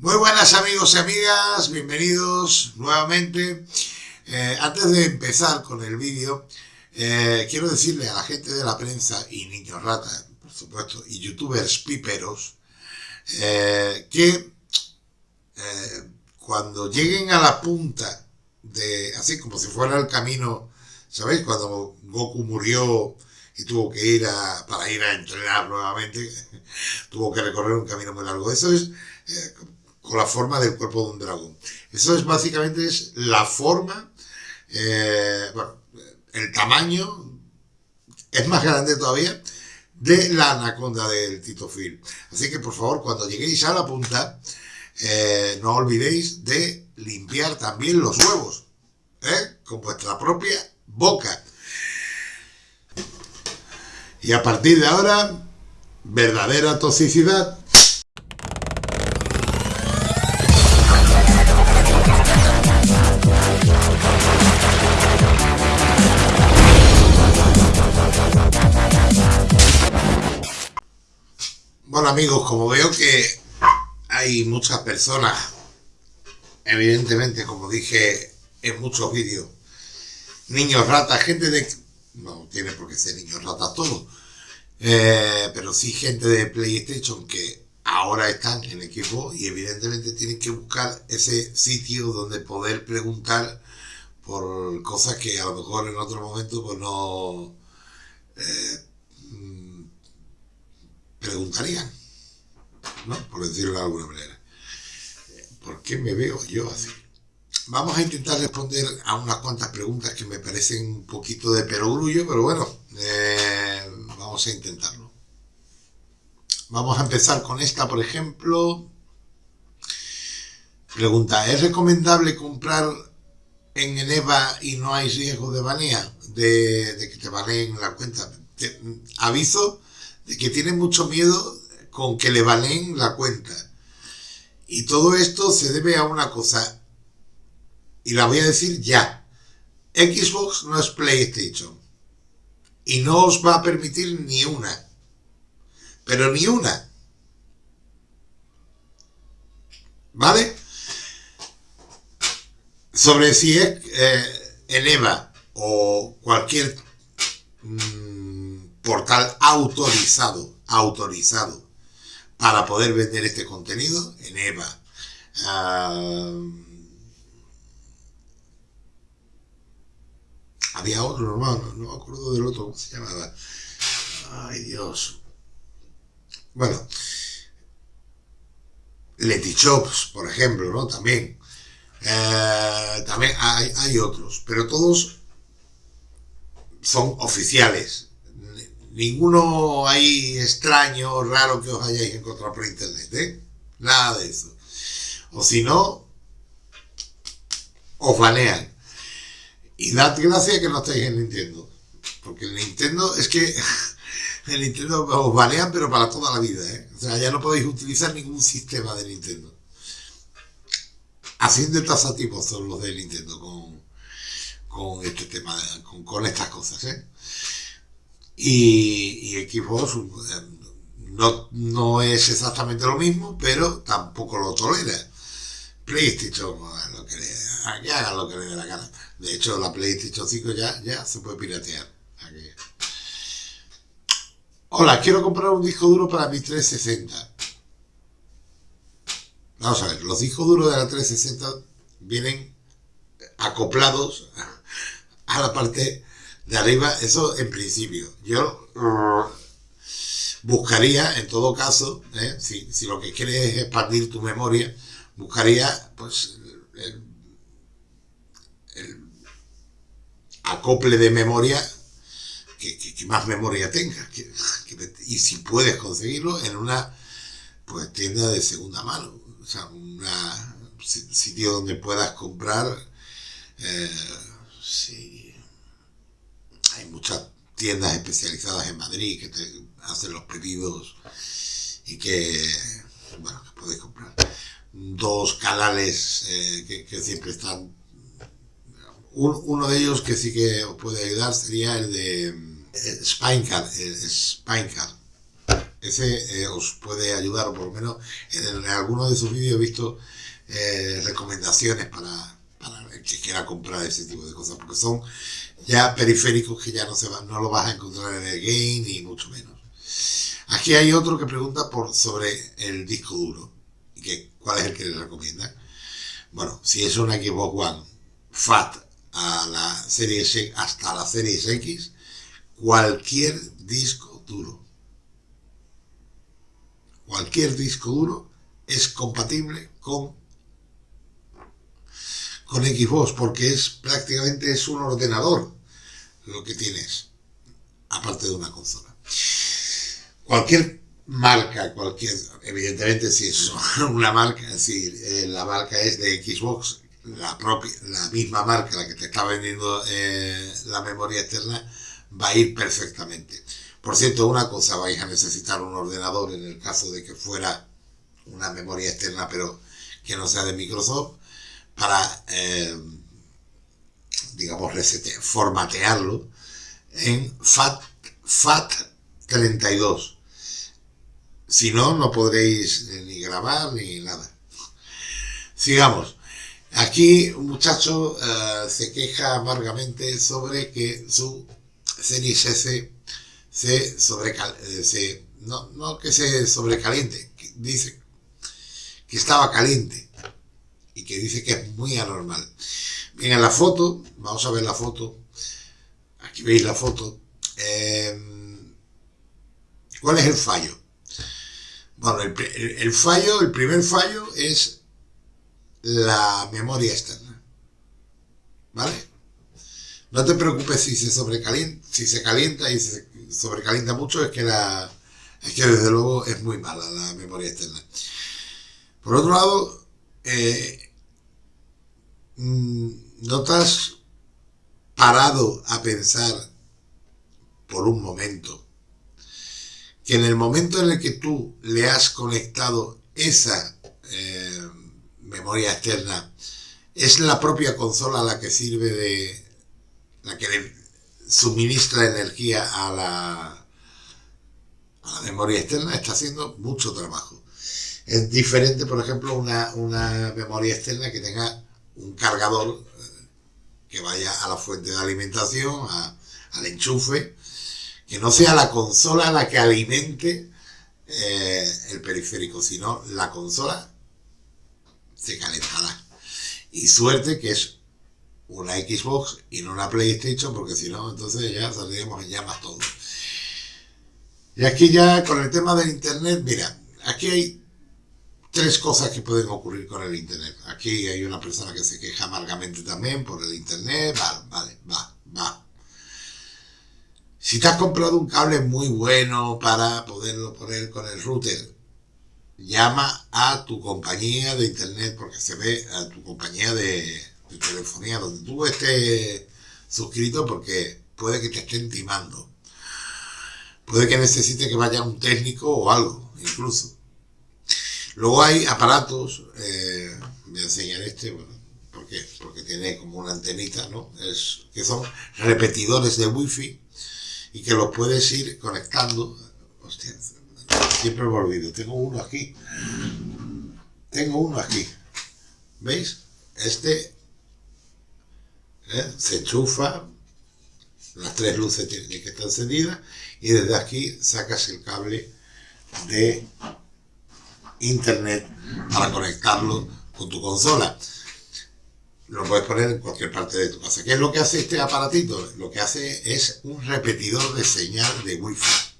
Muy buenas amigos y amigas, bienvenidos nuevamente. Eh, antes de empezar con el vídeo, eh, quiero decirle a la gente de la prensa y niños rata, por supuesto, y youtubers piperos, eh, que cuando lleguen a la punta de, así como si fuera el camino, ¿sabéis? Cuando Goku murió y tuvo que ir a, para ir a entrenar nuevamente, tuvo que recorrer un camino muy largo. Eso es con la forma del cuerpo de un dragón. Eso es básicamente es la forma, eh, bueno, el tamaño es más grande todavía de la anaconda del Tito Phil. Así que por favor, cuando lleguéis a la punta, eh, no olvidéis de limpiar también los huevos, ¿eh? con vuestra propia boca. Y a partir de ahora, verdadera toxicidad Amigos, como veo que hay muchas personas, evidentemente, como dije en muchos vídeos, niños ratas, gente de... No tiene por qué ser niños ratas todos, eh, pero sí gente de PlayStation que ahora están en equipo y evidentemente tienen que buscar ese sitio donde poder preguntar por cosas que a lo mejor en otro momento pues no... Eh, preguntarían, ¿no? Por decirlo de alguna manera. ¿Por qué me veo yo así? Vamos a intentar responder a unas cuantas preguntas que me parecen un poquito de perogrullo, pero bueno, eh, vamos a intentarlo. Vamos a empezar con esta, por ejemplo. Pregunta, ¿es recomendable comprar en Eneva y no hay riesgo de banea? De, que te baneen la cuenta. aviso de que tiene mucho miedo con que le valen la cuenta. Y todo esto se debe a una cosa, y la voy a decir ya. Xbox no es PlayStation. Y no os va a permitir ni una. Pero ni una. ¿Vale? Sobre si es eh, en EVA o cualquier... Mm, portal autorizado, autorizado para poder vender este contenido en EVA. Ah, había otro, no, no, me acuerdo del otro, ¿cómo se llamaba? Ay, Dios. Bueno, Shops, por ejemplo, ¿no? También. Eh, también hay otros, pero todos son oficiales, ninguno hay extraño, raro que os hayáis encontrado por internet, ¿eh? Nada de eso. O si no, os banean. Y dad gracias que no estáis en Nintendo. Porque el Nintendo es que el Nintendo os banean pero para toda la vida, ¿eh? O sea, ya no podéis utilizar ningún sistema de Nintendo. De tasativos son los de Nintendo con, con este tema, con, con estas cosas, ¿eh? Y, y Xbox eh, no, no, es exactamente lo mismo, pero tampoco lo tolera. PlayStation, lo que le, hagan lo que le dé la gana. De hecho, la PlayStation 5 ya, ya se puede piratear. Hola, quiero comprar un disco duro para mi 360. Vamos a ver, los discos duros de la 360 vienen acoplados a la parte de arriba, eso en principio. Yo uh, buscaría, en todo caso, ¿eh? si, si, lo que quieres es expandir tu memoria, buscaría pues el, acople de memoria que, que, más memoria tenga. y si puedes conseguirlo en una pues tienda de segunda mano. O sea, un sitio donde puedas comprar eh, hay muchas tiendas especializadas en Madrid que te hacen los pedidos y que, bueno, que podéis comprar. Dos canales eh, que, siempre están... uno de ellos que sí que os puede ayudar sería el de eh, Spinecard, ese eh, os puede ayudar, o por lo menos en, algunos de sus vídeos he visto recomendaciones para, para el que quiera comprar ese tipo de cosas, porque son ya periféricos que ya no se van, no lo vas a encontrar en el game ni mucho menos. Aquí hay otro que pregunta por sobre el disco duro y que cuál es el que le recomienda. Bueno, si es una Xbox One FAT a la serie X hasta la serie X, cualquier disco duro, cualquier disco duro es compatible con con Xbox porque es prácticamente es un ordenador lo que tienes aparte de una consola. Cualquier marca cualquier evidentemente si es una marca si eh, la marca es de Xbox la propia la misma marca la que te está vendiendo eh, la memoria externa va a ir perfectamente. Por cierto una cosa vais a necesitar un ordenador en el caso de que fuera una memoria externa pero que no sea de Microsoft para, eh, digamos, formatearlo en FAT, FAT32. Si no, no podréis ni grabar ni nada. Sigamos. Aquí un muchacho eh, se queja amargamente sobre que su Series S se sobrecaliente, no, no que se sobrecaliente, dice que estaba caliente que dice que es muy anormal. Bien, en la foto, vamos a ver la foto, aquí veis la foto, em, ¿cuál es el fallo? Bueno, el, fallo, el primer fallo es la memoria externa, ¿vale? No te preocupes si se sobrecalienta, si se calienta y se sobrecalienta mucho, es que la, es que desde luego es muy mala la memoria externa. Por otro lado, eh, ¿no te has parado a pensar por un momento que en el momento en el que tú le has conectado esa eh, memoria externa, es la propia consola la que sirve de, la que le suministra energía a la, a la memoria externa, está haciendo mucho trabajo. Es diferente, por ejemplo, una, una memoria externa que tenga un cargador eh, que vaya a la fuente de alimentación, al enchufe, que no sea la consola la que alimente eh, el periférico, sino la consola se calentará. Y suerte que es una Xbox y no una PlayStation, porque si no, entonces ya saldríamos en llamas todo. Y aquí ya con el tema del Internet, mira, aquí hay tres cosas que pueden ocurrir con el Internet. Aquí hay una persona que se queja amargamente también por el Internet. Vale, vale, va, va. Si te has comprado un cable muy bueno para poderlo poner con el router, llama a tu compañía de Internet, porque se ve a tu compañía de, telefonía, donde tú estés suscrito, porque puede que te estén timando. Puede que necesite que vaya un técnico o algo, incluso. Luego hay aparatos, eh, voy a enseñar este, bueno, ¿por qué? Porque tiene como una antenita, ¿no? Es, que son repetidores de wifi y que los puedes ir conectando. Hostia, siempre me olvido, tengo uno aquí. Tengo uno aquí. ¿Veis? Este ¿eh? se enchufa, las tres luces tienen que estar encendidas y desde aquí sacas el cable de internet para conectarlo con tu consola. Lo puedes poner en cualquier parte de tu casa. ¿Qué es lo que hace este aparatito? Lo que hace es un repetidor de señal de Wi-Fi.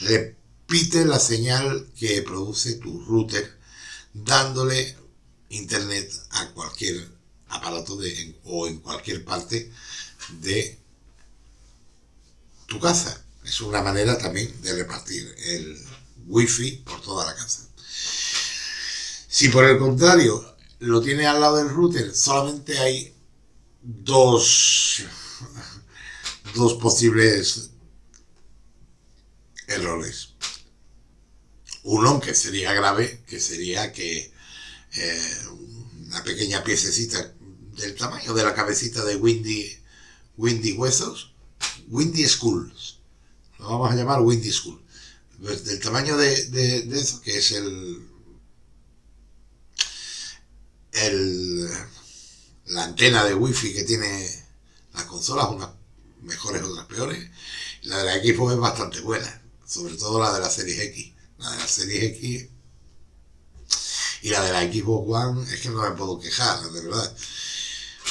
Repite la señal que produce tu router dándole internet a cualquier aparato de, o en cualquier parte de tu casa. Es una manera también de repartir el wifi por toda la casa. Si por el contrario lo tiene al lado del router, solamente hay dos, dos posibles errores. Uno que sería grave, que sería que eh, una pequeña piececita del tamaño de la cabecita de Windy, Windy Huesos, Windy Schools, lo vamos a llamar Windy School, pues, del tamaño de, de, eso, que es el, el la antena de wifi que tiene las consolas, unas mejores, otras peores. La de la Xbox es bastante buena, sobre todo la de la Series X. La de la Series X y la de la Xbox One es que no me puedo quejar, de verdad.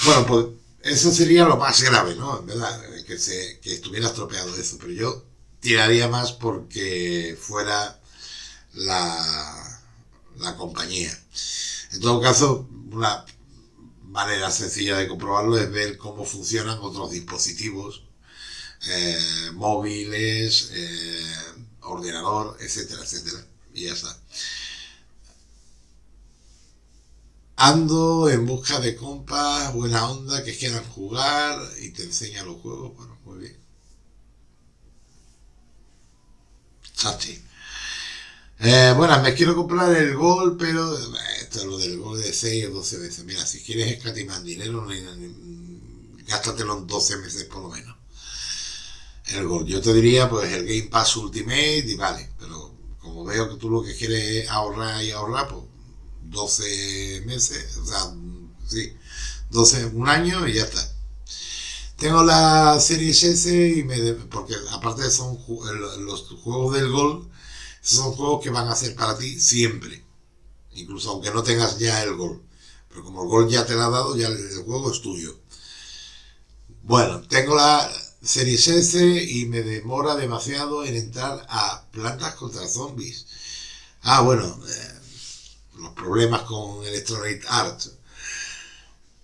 Bueno, pues eso sería lo más grave, ¿no? En verdad, que, se, que estuviera estropeado eso, pero yo tiraría más porque fuera la, la compañía. En todo caso, una manera sencilla de comprobarlo es ver cómo funcionan otros dispositivos eh, móviles, eh, ordenador, etcétera, etcétera. Y ya está. Ando en busca de compas, buena onda, que quieran jugar y te enseña los juegos. Bueno, muy bien. Chachi. Eh, bueno, me quiero comprar el Gol, pero lo del Gol de 6 o 12 veces. Mira, si quieres escatimar dinero, gástatelo en 12 meses por lo menos. El Gol. Yo te diría, pues, el Game Pass Ultimate y vale, pero como veo que tú lo que quieres es ahorrar y ahorrar, pues 12 meses, o sea, sí, 12, un año y ya está. Tengo la Series S y me porque aparte son los juegos del Gol, son juegos que van a ser para ti siempre, incluso aunque no tengas ya el Gol. Pero como el Gol ya te lo ha dado, ya el, juego es tuyo. Bueno, tengo la Series S y me demora demasiado en entrar a plantas contra zombies. Ah, bueno, eh, los problemas con Electronic Arts.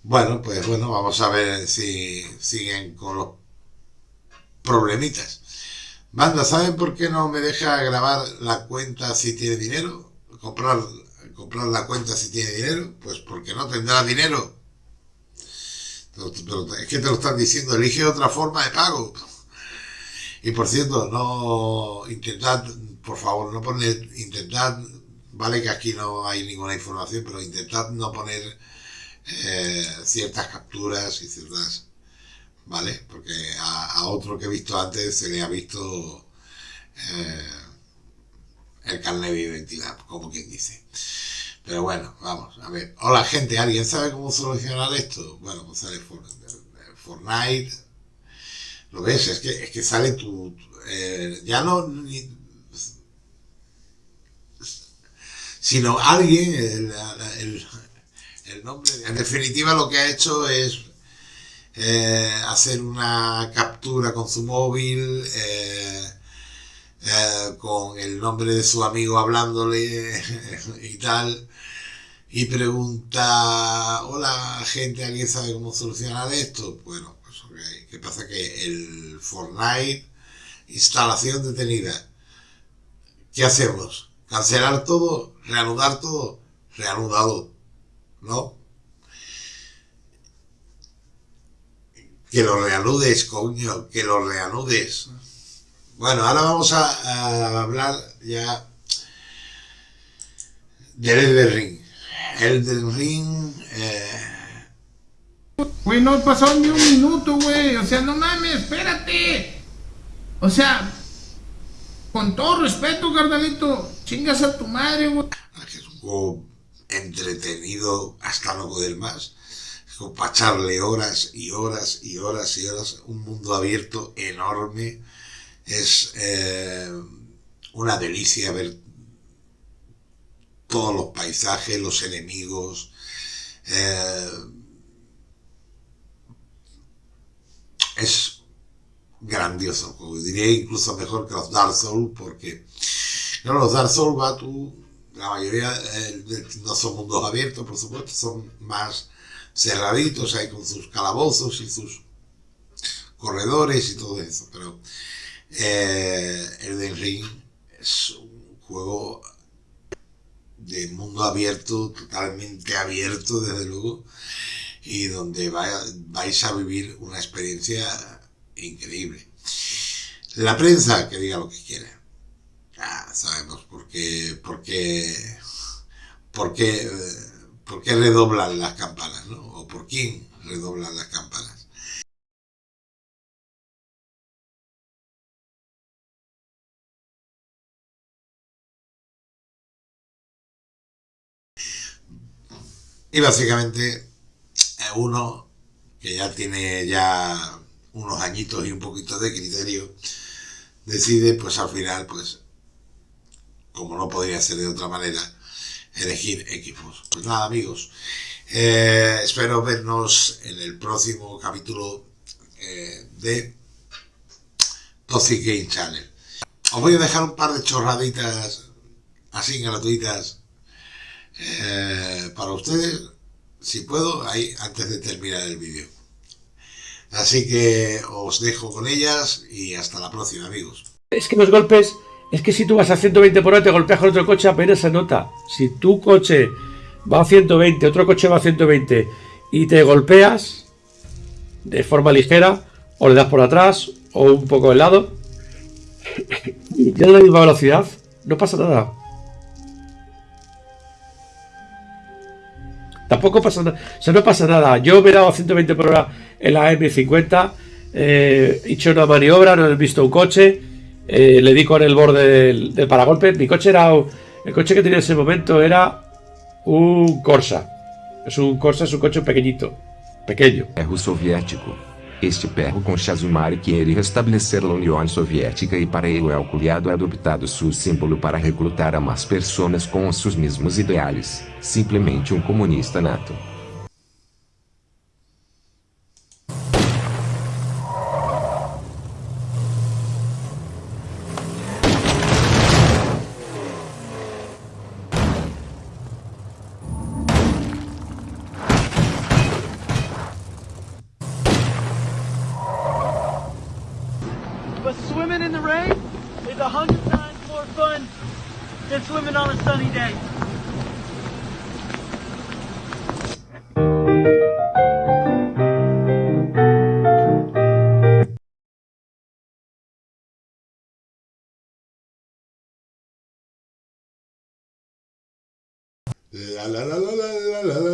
Bueno, pues bueno, vamos a ver si siguen con los problemitas. Banda, ¿saben por qué no me deja grabar la cuenta si tiene dinero? Comprar, comprar la cuenta si tiene dinero. Pues porque no tendrá dinero. Pero, es que te lo están diciendo, elige otra forma de pago. Y por cierto, no intentad, por favor, no poner, intentad Vale que aquí no hay ninguna información, pero intentad no poner eh, ciertas capturas y ciertas... ¿Vale? Porque a, otro que he visto antes se le ha visto eh, el carnet de identidad, como quien dice. Pero bueno, vamos, a ver. Hola gente, ¿alguien sabe cómo solucionar esto? Bueno, pues sale Fortnite. ¿Lo ves? Es que, es que sale tu... Eh, ya no sino alguien, el, nombre, en definitiva lo que ha hecho es eh, hacer una captura con su móvil, eh, eh, con el nombre de su amigo hablándole y tal, y pregunta, hola gente, ¿alguien sabe cómo solucionar esto? Bueno, pues ok, ¿qué pasa? Que el Fortnite, instalación detenida, ¿qué hacemos? ¿Cancelar todo? reanudar todo, reanudado, ¿no? Que lo reanudes, coño, que lo reanudes. Bueno, ahora vamos a, hablar ya del Elden Ring. Elden Ring... Eh... Güey, no pasó ni un minuto, güey. O sea, no mames, espérate. O sea, con todo respeto, carnalito, chingas a tu madre, güey. Es un juego entretenido hasta no poder más. Es como para echarle horas y horas y horas y horas. Un mundo abierto enorme. Es eh, una delicia ver todos los paisajes, los enemigos. Eh, es grandioso juego. Diría incluso mejor que los Dark Souls porque no, los Dark Souls la mayoría eh, no son mundos abiertos, por supuesto, son más cerraditos, hay con sus calabozos y sus corredores y todo eso, pero eh, el Ring es un juego de mundo abierto, totalmente abierto desde luego, y donde vais a vivir una experiencia increíble. La prensa, que diga lo que quiera. sabemos por qué, por qué, por qué, por qué redoblan las campanas, ¿no? O por quién redoblan las campanas. Y básicamente eh, uno que ya tiene ya unos añitos y un poquito de criterio, decide pues al final pues como no podría ser de otra manera, elegir equipos. Pues nada amigos, eh, espero vernos en el próximo capítulo eh, de Toxic Game Channel. Os voy a dejar un par de chorraditas así gratuitas eh, para ustedes, si puedo, ahí antes de terminar el vídeo. Así que os dejo con ellas y hasta la próxima, amigos. Es que los golpes, es que si tú vas a 120 por hora te golpeas con otro coche apenas se nota. Si tu coche va a 120, otro coche va a 120 y te golpeas de forma ligera, o le das por atrás o un poco de lado, y ya a la misma velocidad, no pasa nada. Tampoco pasa nada. O sea, no pasa nada. Yo me he dado a 120 por hora en la M50. Eh, he hecho una maniobra, no he visto un coche. Eh, le di con el borde del, paragolpe. Mi coche era. El coche que tenía en ese momento era un Corsa. Es un Corsa, es un coche pequeñito. Pequeño. Erro soviético. Este perro com Chazumari queria restabelecer a União Soviética e para ele o culiado adoptado seu símbolo para recrutar a mais pessoas com os seus mesmos ideais. Simplesmente um comunista nato. But swimming in the rain is a hundred times more fun than swimming on a sunny day. La la la la la la la